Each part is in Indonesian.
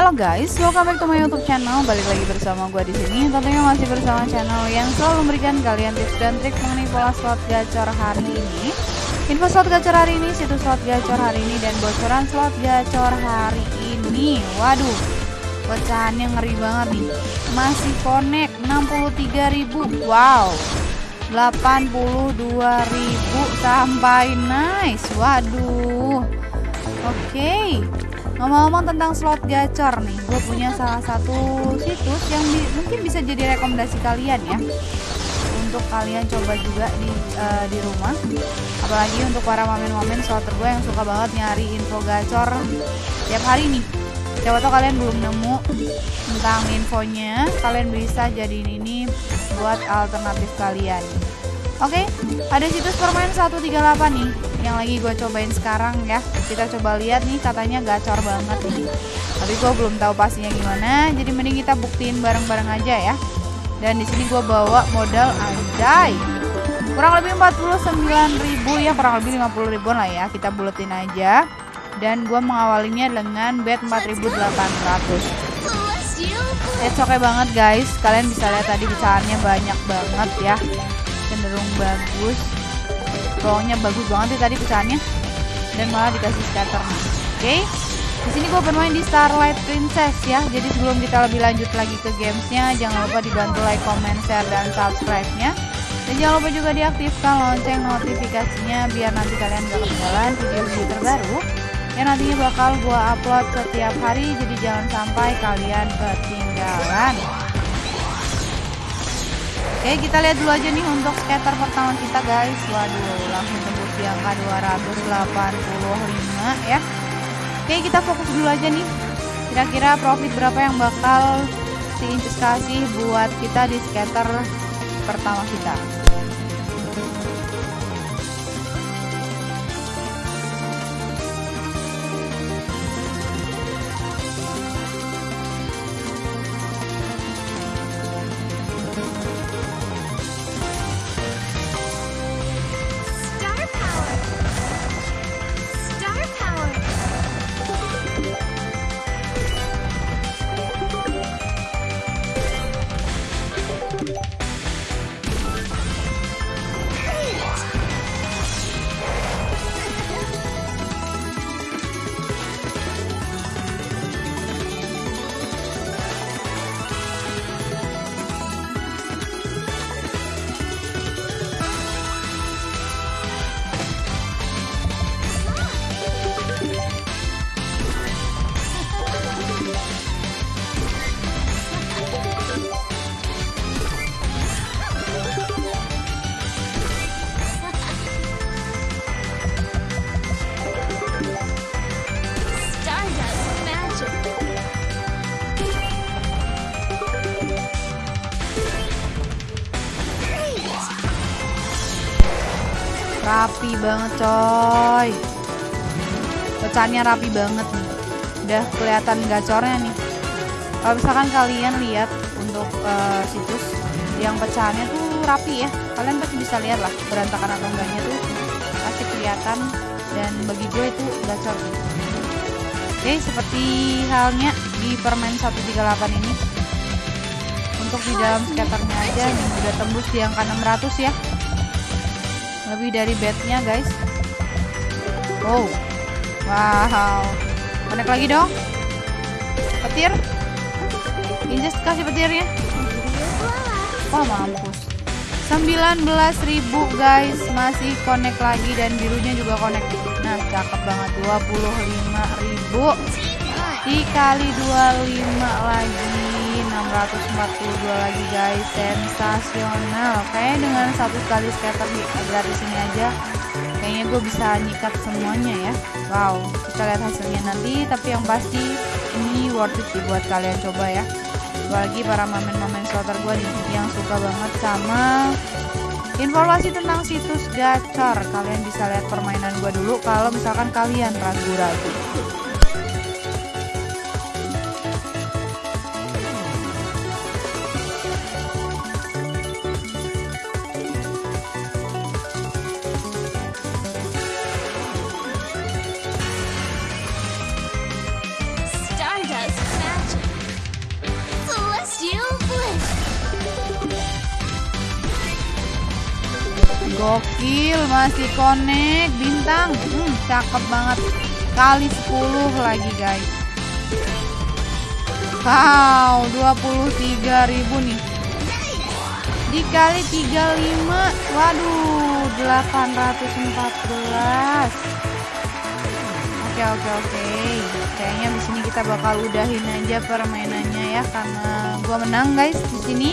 Halo guys, welcome back to my YouTube channel. Balik lagi bersama gue di sini. Tentunya masih bersama channel yang selalu memberikan kalian tips dan trik mengenai pola slot gacor hari ini. Info slot gacor hari ini, situs slot gacor hari ini, dan bocoran slot gacor hari ini. Waduh, pecahannya ngeri banget nih. Masih connect 63.000. Wow. 82.000 sampai nice. Waduh. Oke. Okay. Ngomong-ngomong tentang slot gacor nih, gue punya salah satu situs yang bi mungkin bisa jadi rekomendasi kalian ya untuk kalian coba juga di uh, di rumah. Apalagi untuk para momen-momen slotter gue yang suka banget nyari info gacor tiap hari nih. Siapa tau kalian belum nemu tentang infonya, kalian bisa jadiin ini buat alternatif kalian. Oke, okay, ada situs permain 138 nih yang lagi gue cobain sekarang ya kita coba lihat nih katanya gacor banget nih. Tapi gue belum tahu pastinya gimana jadi mending kita buktiin bareng-bareng aja ya. Dan di sini gue bawa modal anjay. Kurang lebih 49.000 ya kurang lebih 50 ribuan lah ya kita buletin aja. Dan gue mengawalinya dengan bet 4.800 It's okay banget guys. Kalian bisa lihat tadi pecahannya banyak banget ya. Cenderung bagus bawahnya bagus banget sih tadi pecahannya. Dan malah dikasih scatter. Oke okay? di sini gue bermain di Starlight Princess ya. Jadi sebelum kita lebih lanjut lagi ke gamesnya jangan lupa dibantu like comment share dan subscribe nya dan jangan lupa juga diaktifkan lonceng notifikasinya biar nanti kalian gak ketinggalan video-video terbaru yang nantinya bakal gue upload setiap hari. Jadi jangan sampai kalian ketinggalan Oke kita lihat dulu aja nih untuk scatter pertama kita guys. Waduh langsung tembus di angka 285 ya. Oke kita fokus dulu aja nih. Kira-kira profit berapa yang bakal si kasih buat kita di scatter pertama kita banget coy. Pecahannya rapi banget nih. Udah kelihatan gacornya nih. Kalau misalkan kalian lihat untuk uh, situs yang pecahannya tuh rapi ya. Kalian pasti bisa lihat lah berantakan atau enggaknya tuh pasti kelihatan dan bagi gue itu gacor. Oke seperti halnya di permen 138 ini. Untuk di dalam skaternya aja nih udah tembus di angka 600 ya lebih dari bednya guys. Wow. Wow. Connect lagi dong. Petir. Injes kasih petirnya. Wah mampus. 19.000 guys. Masih connect lagi dan birunya juga connect. Nah cakep banget. 25.000 dikali 25 lagi 642 lagi guys. Sensasional. Kayak dengan satu kali scatter di gratis ini aja kayaknya gue bisa nyikat semuanya ya. Wow kita lihat hasilnya nanti. Tapi yang pasti ini worth it sih buat kalian coba ya. Apalagi para mamen-mamen slotter gue nih yang suka banget sama informasi tentang situs gacor. Kalian bisa lihat permainan gue dulu kalau misalkan kalian ragu-ragu gokil masih connect bintang. Hmm, cakep banget. Kali 10 lagi guys. Wow 23.000 nih. Dikali 35 waduh 814 oke oke oke. Kayaknya di sini kita bakal udahin aja permainannya ya karena gua menang guys di sini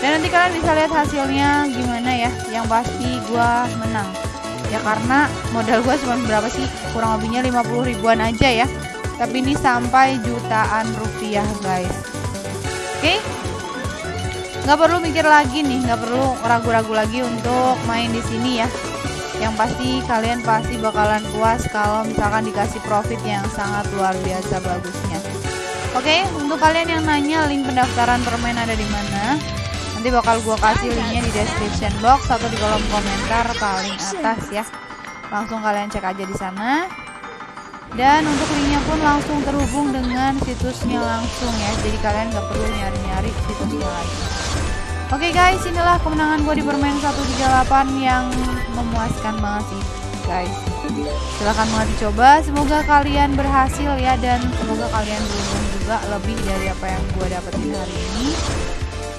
dan nanti kalian bisa lihat hasilnya gimana ya yang pasti gua menang. Ya karena modal gua cuma berapa sih? Kurang lebihnya 50 ribuan aja ya. Tapi ini sampai jutaan rupiah guys. Oke? Okay? nggak perlu mikir lagi nih nggak perlu ragu-ragu lagi untuk main di sini ya. Yang pasti kalian pasti bakalan puas kalau misalkan dikasih profit yang sangat luar biasa bagusnya. Oke okay, untuk kalian yang nanya link pendaftaran permain ada di mana nanti bakal gua kasih linknya di description box atau di kolom komentar paling atas ya. Langsung kalian cek aja di sana. Dan untuk linknya pun langsung terhubung dengan situsnya langsung ya. Jadi kalian nggak perlu nyari-nyari situsnya lagi. Oke guys, inilah kemenangan gue di permain 138 yang memuaskan banget sih guys. Silahkan banget dicoba, semoga kalian berhasil ya dan semoga kalian beruntung juga lebih dari apa yang gue dapetin hari ini.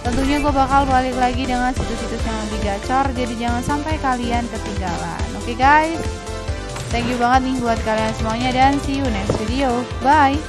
Tentunya gue bakal balik lagi dengan situs-situs yang lebih gacor, jadi jangan sampai kalian ketinggalan. Oke okay guys, thank you banget nih buat kalian semuanya dan see you next video. Bye!